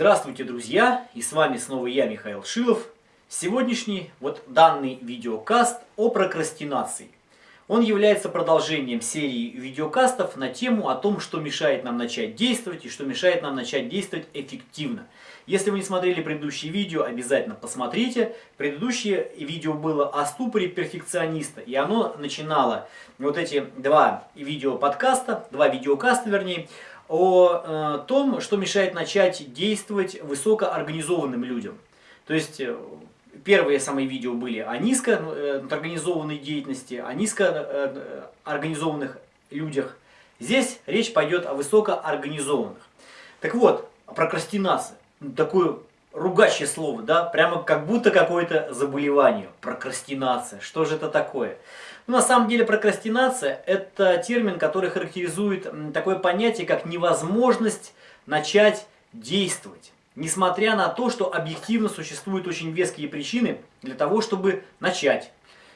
Здравствуйте, друзья! И с вами снова я, Михаил Шилов. Сегодняшний, вот данный видеокаст о прокрастинации. Он является продолжением серии видеокастов на тему о том, что мешает нам начать действовать и что мешает нам начать действовать эффективно. Если вы не смотрели предыдущие видео, обязательно посмотрите. Предыдущее видео было о ступоре перфекциониста, и оно начинало вот эти два видео подкаста, два видеокаста вернее, о э, том, что мешает начать действовать высокоорганизованным людям. То есть э, первые самые видео были о низкоорганизованной деятельности, о низкоорганизованных людях. Здесь речь пойдет о высокоорганизованных. Так вот, прокрастинация. Такое ругащее слово, да, прямо как будто какое-то заболевание. Прокрастинация. Что же это такое? Ну, на самом деле прокрастинация – это термин, который характеризует такое понятие, как невозможность начать действовать. Несмотря на то, что объективно существуют очень веские причины для того, чтобы начать.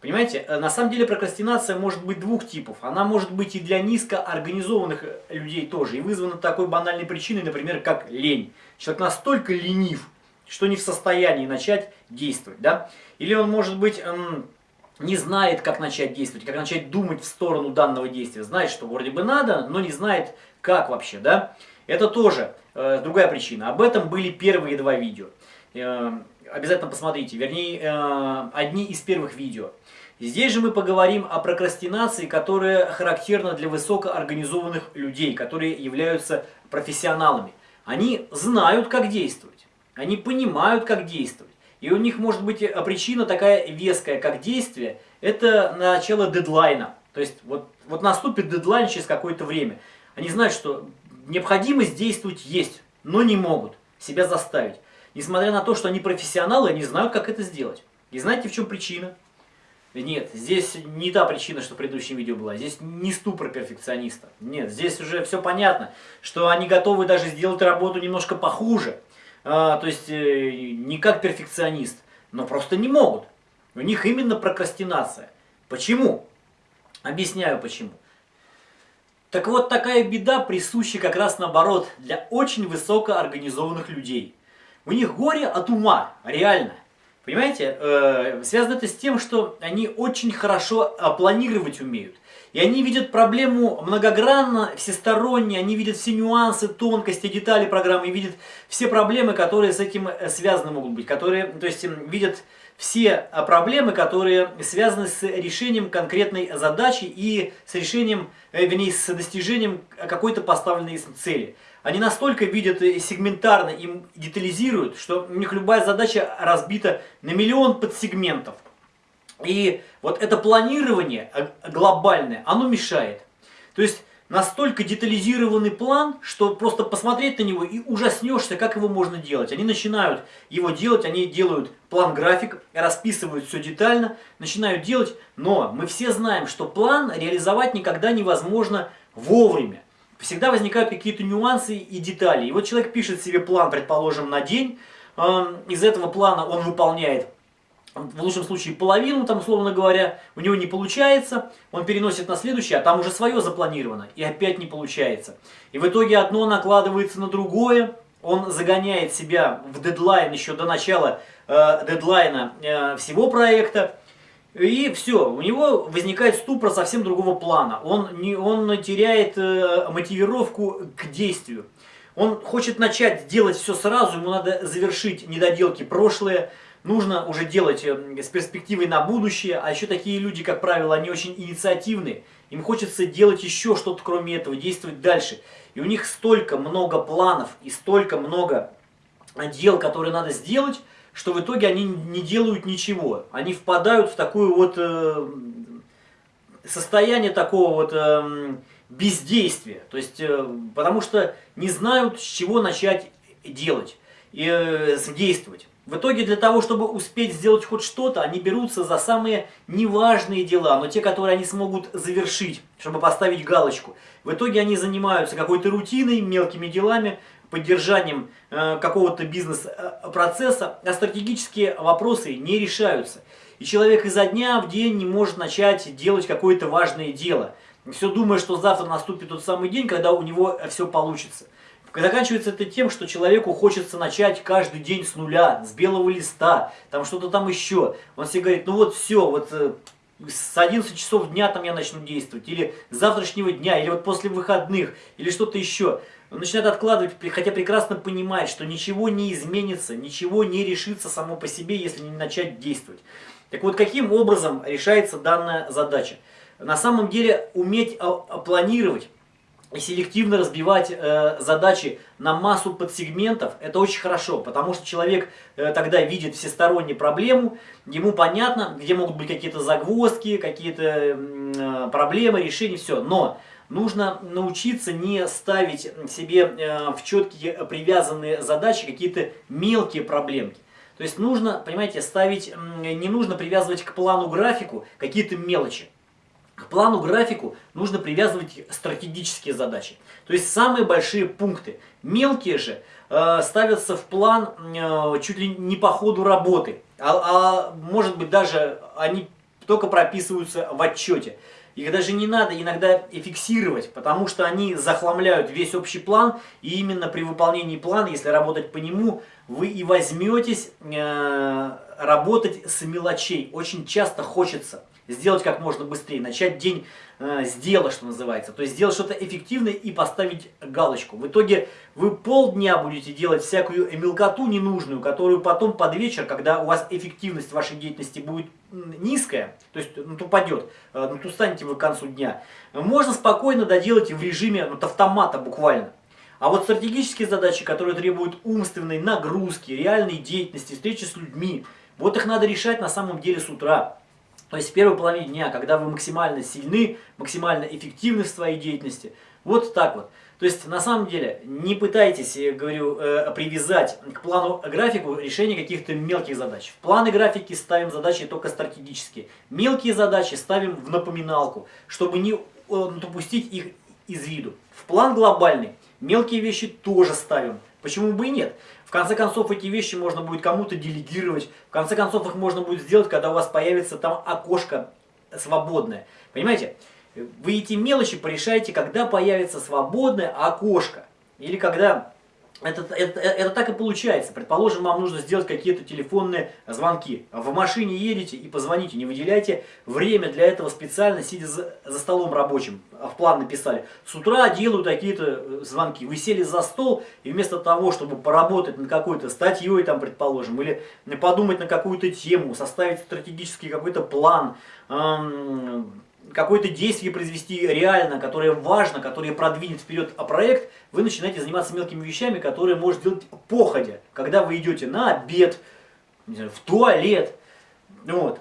Понимаете, э, на самом деле прокрастинация может быть двух типов. Она может быть и для низкоорганизованных э, людей тоже. И вызвана такой банальной причиной, например, как лень. Человек настолько ленив, что не в состоянии начать действовать. Да? Или он может быть эм, не знает, как начать действовать, как начать думать в сторону данного действия. Знает, что вроде бы надо, но не знает, как вообще, да. Это тоже э, другая причина. Об этом были первые два видео. Э, обязательно посмотрите, вернее, э, одни из первых видео. Здесь же мы поговорим о прокрастинации, которая характерна для высокоорганизованных людей, которые являются профессионалами. Они знают, как действовать, они понимают, как действовать. И у них может быть э, причина такая веская, как действие, это начало дедлайна. То есть вот, вот наступит дедлайн через какое-то время. Они знают, что необходимость действовать есть, но не могут себя заставить. Несмотря на то, что они профессионалы, они знают, как это сделать. И знаете, в чем причина? Нет, здесь не та причина, что в предыдущем видео была. Здесь не ступор перфекциониста. Нет, здесь уже все понятно, что они готовы даже сделать работу немножко похуже то есть э, не как перфекционист, но просто не могут. У них именно прокрастинация. Почему? Объясняю почему. Так вот, такая беда присуща как раз наоборот для очень высокоорганизованных людей. У них горе от ума, реально. Понимаете, э, связано это с тем, что они очень хорошо э, планировать умеют. И они видят проблему многогранно, всесторонне, они видят все нюансы, тонкости, детали программы, и видят все проблемы, которые с этим э, связаны могут быть, которые, то есть видят все э, проблемы, которые связаны с решением конкретной задачи и с решением, э, вернее, с достижением какой-то поставленной цели. Они настолько видят сегментарно, им детализируют, что у них любая задача разбита на миллион подсегментов. И вот это планирование глобальное, оно мешает. То есть настолько детализированный план, что просто посмотреть на него и ужаснешься, как его можно делать. Они начинают его делать, они делают план-график, расписывают все детально, начинают делать, но мы все знаем, что план реализовать никогда невозможно вовремя. Всегда возникают какие-то нюансы и детали. И вот человек пишет себе план, предположим, на день, эм, из этого плана он выполняет в лучшем случае половину, там, условно говоря, у него не получается, он переносит на следующее, а там уже свое запланировано, и опять не получается. И в итоге одно накладывается на другое, он загоняет себя в дедлайн еще до начала э, дедлайна э, всего проекта, и все, у него возникает ступор совсем другого плана, он, не, он теряет э, мотивировку к действию. Он хочет начать делать все сразу, ему надо завершить недоделки прошлые, нужно уже делать эм, с перспективой на будущее, а еще такие люди, как правило, они очень инициативны, им хочется делать еще что-то кроме этого, действовать дальше. И у них столько много планов и столько много дел, которые надо сделать, что в итоге они не делают ничего. Они впадают в такое вот э, состояние такого вот э, бездействия. То есть, э, потому что не знают, с чего начать делать и э, действовать. В итоге для того, чтобы успеть сделать хоть что-то, они берутся за самые неважные дела, но те, которые они смогут завершить, чтобы поставить галочку. В итоге они занимаются какой-то рутиной, мелкими делами, поддержанием э, какого-то бизнес-процесса, а стратегические вопросы не решаются. И человек изо дня в день не может начать делать какое-то важное дело. Все думая, что завтра наступит тот самый день, когда у него все получится Заканчивается это тем, что человеку хочется начать каждый день с нуля, с белого листа, там что-то там еще. Он себе говорит, ну вот все, вот э, с 11 часов дня там я начну действовать, или с завтрашнего дня, или вот после выходных, или что-то еще. Он начинает откладывать, хотя прекрасно понимает, что ничего не изменится, ничего не решится само по себе, если не начать действовать. Так вот, каким образом решается данная задача? На самом деле, уметь а, а, планировать и селективно разбивать э, задачи на массу подсегментов, это очень хорошо, потому что человек э, тогда видит всесторонне проблему, ему понятно, где могут быть какие-то загвоздки, какие-то э, проблемы, решения, все. Но нужно научиться не ставить себе э, в четкие привязанные задачи какие-то мелкие проблемки. То есть нужно, понимаете, ставить, не нужно привязывать к плану графику какие-то мелочи. К плану графику нужно привязывать стратегические задачи. То есть самые большие пункты. Мелкие же э, ставятся в план э, чуть ли не по ходу работы. А, а может быть даже они только прописываются в отчете. Их даже не надо иногда фиксировать, потому что они захламляют весь общий план, и именно при выполнении плана, если работать по нему, вы и возьметесь э, работать с мелочей. Очень часто хочется сделать как можно быстрее, начать день э, с дела, что называется. То есть сделать что-то эффективное и поставить галочку. В итоге вы полдня будете делать всякую мелкоту ненужную, которую потом под вечер, когда у вас эффективность вашей деятельности будет низкая, то есть ну, упадет, э, ну, устанете вы к концу дня, можно спокойно доделать в режиме вот, автомата буквально. А вот стратегические задачи, которые требуют умственной нагрузки, реальной деятельности, встречи с людьми, вот их надо решать на самом деле с утра. То есть в первой половине дня, когда вы максимально сильны, максимально эффективны в своей деятельности. Вот так вот. То есть на самом деле не пытайтесь, я говорю, э, привязать к плану графику решение каких-то мелких задач. В планы графики ставим задачи только стратегические. Мелкие задачи ставим в напоминалку, чтобы не допустить их из виду. В план глобальный мелкие вещи тоже ставим. Почему бы и нет? В конце концов, эти вещи можно будет кому-то делегировать. В конце концов, их можно будет сделать, когда у вас появится там окошко свободное. Понимаете? Вы эти мелочи порешаете, когда появится свободное окошко. Или когда это, это, это так и получается. Предположим, вам нужно сделать какие-то телефонные звонки. В машине едете и позвоните. Не выделяйте время для этого специально, сидя за, за столом рабочим. В план написали. С утра делаю такие-то э, звонки. Вы сели за стол и вместо того, чтобы поработать над какой-то статьей, там, предположим, или подумать на какую-то тему, составить стратегический какой-то план, эм, какое-то действие произвести реально, которое важно, которое продвинет вперед проект, вы начинаете заниматься мелкими вещами, которые может делать походя, когда вы идете на обед, знаю, в туалет. Вот.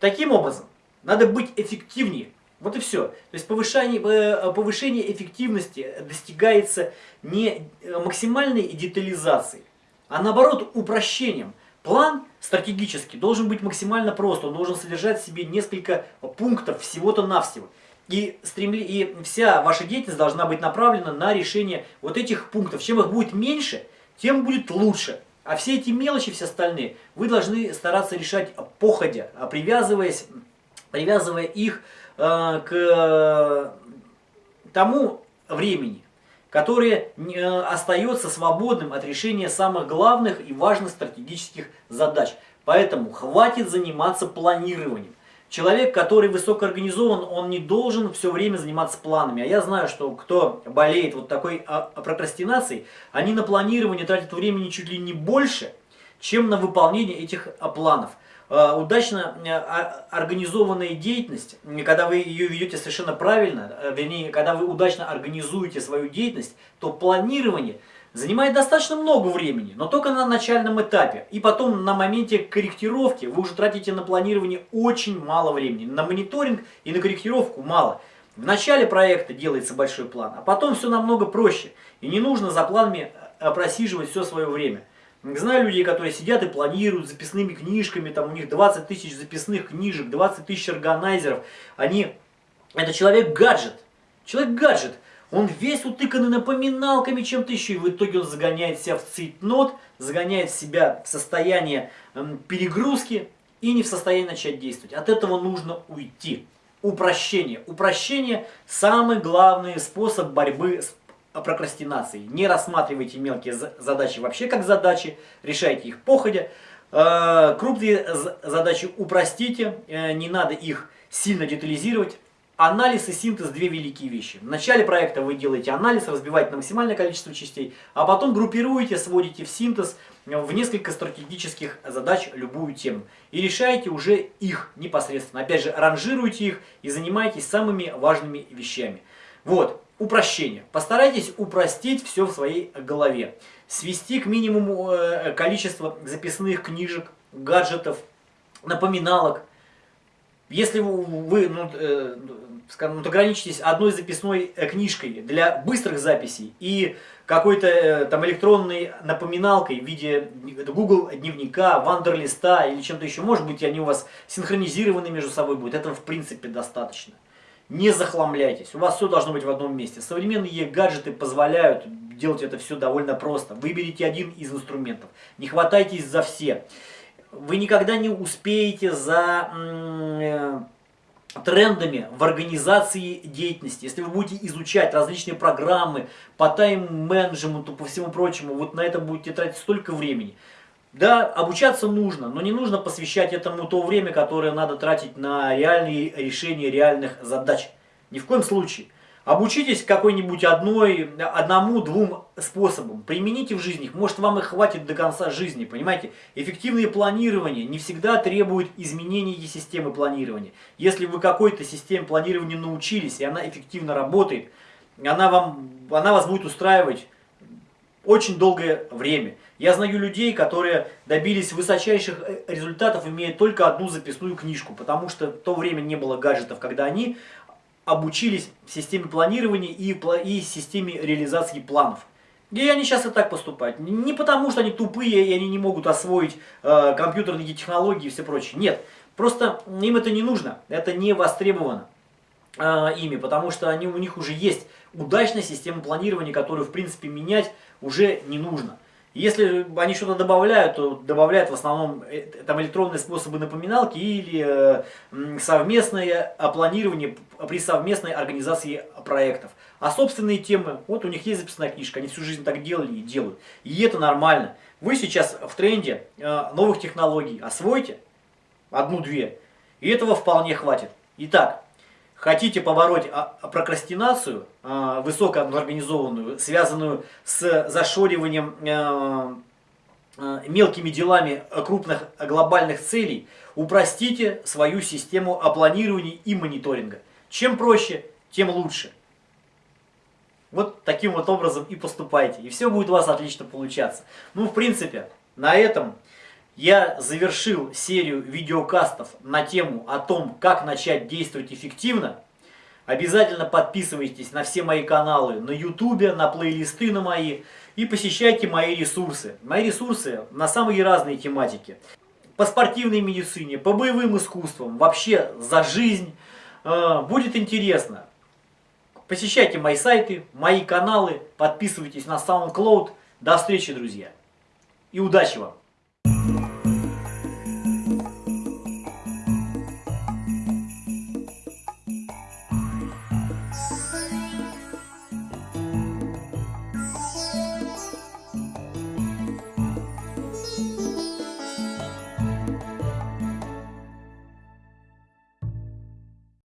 Таким образом, надо быть эффективнее. Вот и все. То есть повышение, э, повышение эффективности достигается не максимальной детализацией, а наоборот упрощением. План стратегический должен быть максимально прост, он должен содержать в себе несколько пунктов всего-то навсего. И, стремли... и вся ваша деятельность должна быть направлена на решение вот этих пунктов. Чем их будет меньше, тем будет лучше. А все эти мелочи, все остальные, вы должны стараться решать походя, а привязываясь, привязывая их э, к тому времени, которое э, остается свободным от решения самых главных и важных стратегических задач. Поэтому хватит заниматься планированием. Человек, который высокоорганизован, он не должен все время заниматься планами. А я знаю, что кто болеет вот такой а, прокрастинацией, они на планирование тратят времени чуть ли не больше, чем на выполнение этих а, планов. Э, удачно э, организованная деятельность, когда вы ее ведете совершенно правильно, э, вернее, когда вы удачно организуете свою деятельность, то планирование занимает достаточно много времени, но только на начальном этапе. И потом на моменте корректировки вы уже тратите на планирование очень мало времени. На мониторинг и на корректировку мало. В начале проекта делается большой план, а потом все намного проще. И не нужно за планами просиживать все свое время. Знаю людей, которые сидят и планируют записными книжками, там у них 20 тысяч записных книжек, 20 тысяч органайзеров. Они, это человек-гаджет. Человек-гаджет. Он весь утыканный напоминалками чем-то еще, и в итоге он загоняет себя в цейтнот, загоняет себя в состояние эм, перегрузки и не в состоянии начать действовать. От этого нужно уйти. Упрощение. Упрощение – самый главный способ борьбы с прокрастинации. Не рассматривайте мелкие задачи вообще как задачи, решайте их походя. Э, крупные задачи упростите, э, не надо их сильно детализировать. Анализ и синтез – две великие вещи. В начале проекта вы делаете анализ, разбиваете на максимальное количество частей, а потом группируете, сводите в синтез в несколько стратегических задач любую тему. И решаете уже их непосредственно. Опять же, ранжируйте их и занимайтесь самыми важными вещами. Вот, упрощение. Постарайтесь упростить все в своей голове. Свести к минимуму э, количество записных книжек, гаджетов, напоминалок. Если вы ну, э, вот ограничитесь одной записной э, книжкой для быстрых записей и какой-то э, там электронной напоминалкой в виде Google дневника, Вандерлиста или чем-то еще, может быть, они у вас синхронизированы между собой будут, этого в принципе достаточно. Не захламляйтесь, у вас все должно быть в одном месте. Современные гаджеты позволяют делать это все довольно просто. Выберите один из инструментов, не хватайтесь за все. Вы никогда не успеете за э, трендами в организации деятельности. Если вы будете изучать различные программы по тайм-менеджменту, по всему прочему, вот на это будете тратить столько времени. Да, обучаться нужно, но не нужно посвящать этому то время, которое надо тратить на реальные решения реальных задач. Ни в коем случае. Обучитесь какой-нибудь одной, одному-двум способам. Примените в жизни их. Может вам их хватит до конца жизни. Понимаете? Эффективное планирование не всегда требует изменения системы планирования. Если вы какой-то системе планирования научились, и она эффективно работает, она, вам, она вас будет устраивать очень долгое время. Я знаю людей, которые добились высочайших э, результатов, имея только одну записную книжку, потому что в то время не было гаджетов, когда они обучились системе планирования и, и системе реализации планов. И они сейчас и так поступают. Не потому, что они тупые и они не могут освоить э, компьютерные технологии и все прочее. Нет, просто им это не нужно, это не востребовано э, ими, потому что они, у них уже есть удачная система планирования, которую в принципе менять уже не нужно. Если они что-то добавляют, то добавляют в основном э, там электронные способы напоминалки или э, совместное планирование при совместной организации проектов. А собственные темы, вот у них есть записная книжка, они всю жизнь так делали и делают. И это нормально. Вы сейчас в тренде э, новых технологий, освойте одну-две, и этого вполне хватит. Итак, хотите побороть а, а, прокрастинацию, а, высокоорганизованную, связанную с зашориванием мелкими делами крупных глобальных целей, упростите свою систему планирования и мониторинга. Чем проще, тем лучше. Вот таким вот образом и поступайте, и все будет у вас отлично получаться. Ну, в принципе, на этом я завершил серию видеокастов на тему о том, как начать действовать эффективно. Обязательно подписывайтесь на все мои каналы на ютубе, на плейлисты на мои и посещайте мои ресурсы. Мои ресурсы на самые разные тематики. По спортивной медицине, по боевым искусствам, вообще за жизнь. Э, будет интересно. Посещайте мои сайты, мои каналы, подписывайтесь на SoundCloud. До встречи, друзья. И удачи вам!